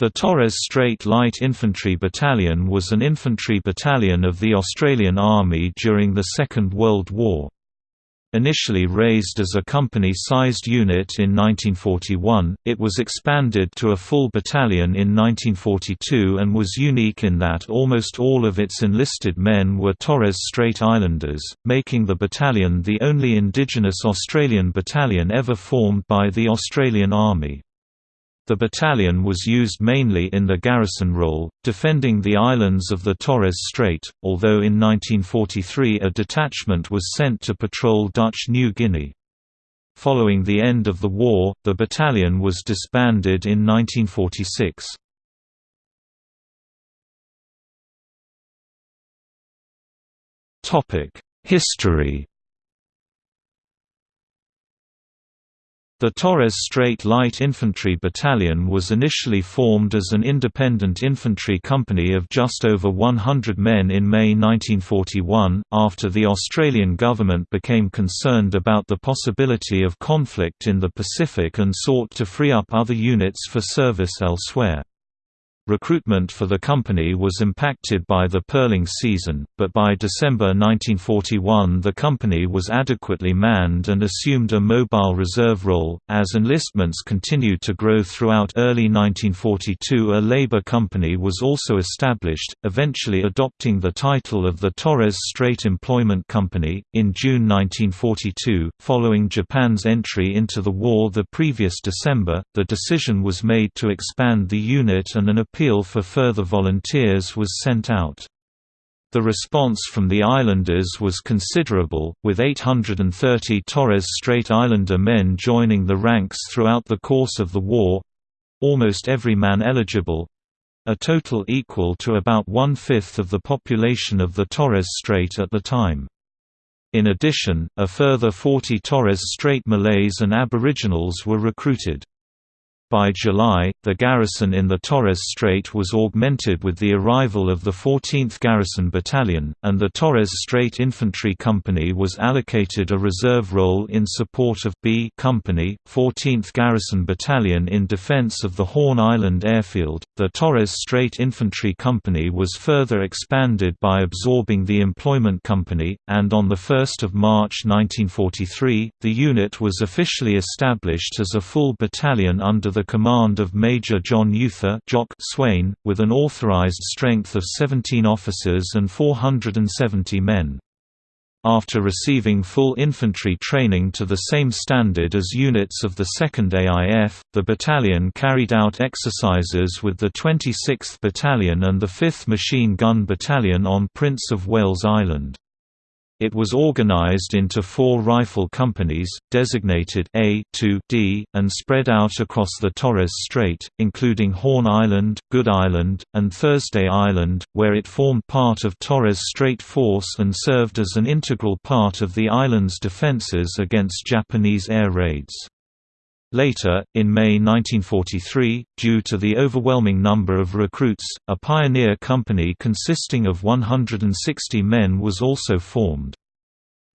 The Torres Strait Light Infantry Battalion was an infantry battalion of the Australian Army during the Second World War. Initially raised as a company-sized unit in 1941, it was expanded to a full battalion in 1942 and was unique in that almost all of its enlisted men were Torres Strait Islanders, making the battalion the only indigenous Australian battalion ever formed by the Australian Army. The battalion was used mainly in the garrison role, defending the islands of the Torres Strait, although in 1943 a detachment was sent to patrol Dutch New Guinea. Following the end of the war, the battalion was disbanded in 1946. History The Torres Strait Light Infantry Battalion was initially formed as an independent infantry company of just over 100 men in May 1941, after the Australian government became concerned about the possibility of conflict in the Pacific and sought to free up other units for service elsewhere. Recruitment for the company was impacted by the pearling season, but by December 1941 the company was adequately manned and assumed a mobile reserve role. As enlistments continued to grow throughout early 1942, a labor company was also established, eventually adopting the title of the Torres Strait Employment Company. In June 1942, following Japan's entry into the war the previous December, the decision was made to expand the unit and an appeal appeal for further volunteers was sent out. The response from the islanders was considerable, with 830 Torres Strait Islander men joining the ranks throughout the course of the war—almost every man eligible—a total equal to about one-fifth of the population of the Torres Strait at the time. In addition, a further 40 Torres Strait Malays and Aboriginals were recruited. By July, the garrison in the Torres Strait was augmented with the arrival of the 14th Garrison Battalion, and the Torres Strait Infantry Company was allocated a reserve role in support of B Company, 14th Garrison Battalion in defense of the Horn Island airfield. The Torres Strait Infantry Company was further expanded by absorbing the Employment Company, and on 1 March 1943, the unit was officially established as a full battalion under the the command of Major John Euther Jock Swain, with an authorized strength of 17 officers and 470 men. After receiving full infantry training to the same standard as units of the 2nd AIF, the battalion carried out exercises with the 26th Battalion and the 5th Machine Gun Battalion on Prince of Wales Island. It was organized into four rifle companies, designated A to D, and spread out across the Torres Strait, including Horn Island, Good Island, and Thursday Island, where it formed part of Torres Strait Force and served as an integral part of the island's defenses against Japanese air raids. Later, in May 1943, due to the overwhelming number of recruits, a pioneer company consisting of 160 men was also formed.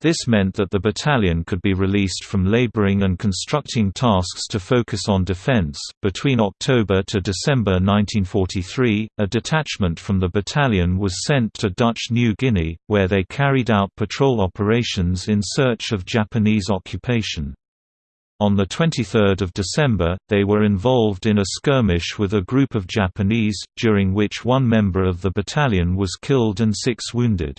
This meant that the battalion could be released from laboring and constructing tasks to focus on defense. Between October to December 1943, a detachment from the battalion was sent to Dutch New Guinea, where they carried out patrol operations in search of Japanese occupation. On 23 December, they were involved in a skirmish with a group of Japanese, during which one member of the battalion was killed and six wounded.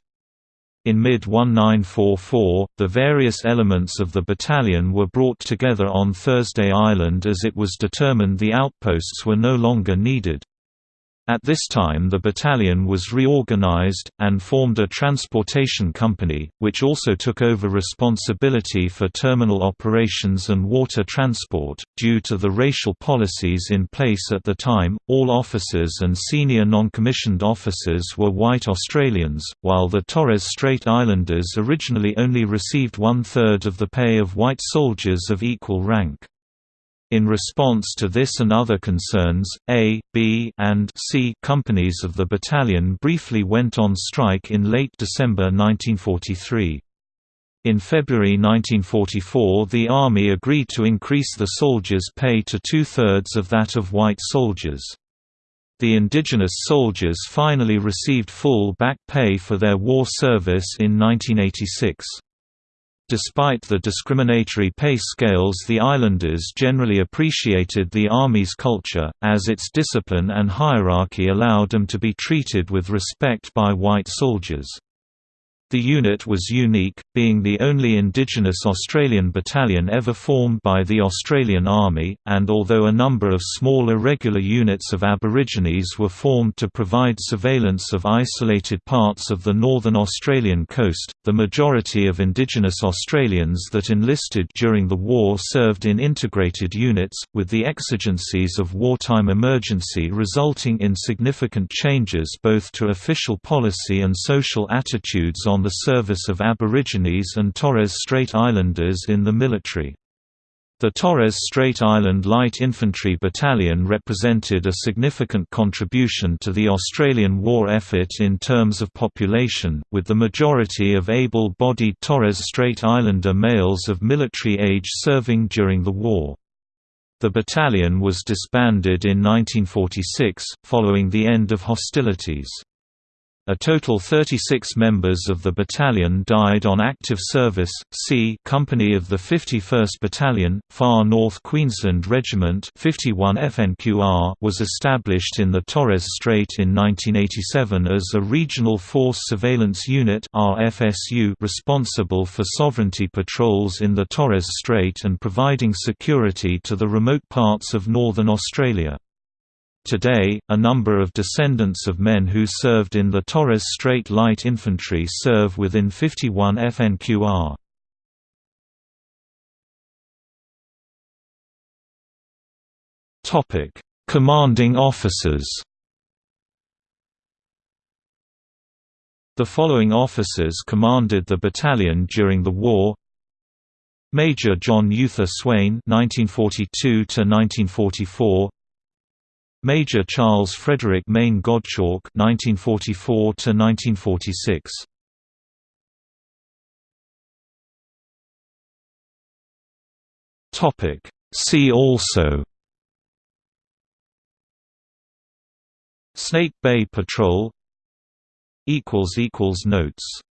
In mid-1944, the various elements of the battalion were brought together on Thursday Island as it was determined the outposts were no longer needed. At this time the battalion was reorganized, and formed a transportation company, which also took over responsibility for terminal operations and water transport. Due to the racial policies in place at the time, all officers and senior non-commissioned officers were white Australians, while the Torres Strait Islanders originally only received one-third of the pay of white soldiers of equal rank. In response to this and other concerns, A, B, and C companies of the battalion briefly went on strike in late December 1943. In February 1944 the Army agreed to increase the soldiers' pay to two-thirds of that of white soldiers. The indigenous soldiers finally received full back pay for their war service in 1986. Despite the discriminatory pay scales the islanders generally appreciated the Army's culture, as its discipline and hierarchy allowed them to be treated with respect by white soldiers. The unit was unique, being the only Indigenous Australian battalion ever formed by the Australian Army, and although a number of small irregular units of Aborigines were formed to provide surveillance of isolated parts of the northern Australian coast, the majority of Indigenous Australians that enlisted during the war served in integrated units, with the exigencies of wartime emergency resulting in significant changes both to official policy and social attitudes on the service of Aborigines and Torres Strait Islanders in the military. The Torres Strait Island Light Infantry Battalion represented a significant contribution to the Australian war effort in terms of population, with the majority of able-bodied Torres Strait Islander males of military age serving during the war. The battalion was disbanded in 1946, following the end of hostilities. A total 36 members of the battalion died on active service. C Company of the 51st Battalion, Far North Queensland Regiment 51 FNQR was established in the Torres Strait in 1987 as a Regional Force Surveillance Unit RFSU responsible for sovereignty patrols in the Torres Strait and providing security to the remote parts of northern Australia. Today, a number of descendants of men who served in the Torres Strait Light Infantry serve within 51 FNQR. Topic: Commanding officers. The following officers commanded the battalion during the war: Major John Euther Swain (1942–1944), Major Charles Frederick Mayne Gottschalk (1944–1946). Topic. See also. Snake Bay Patrol. Equals equals notes.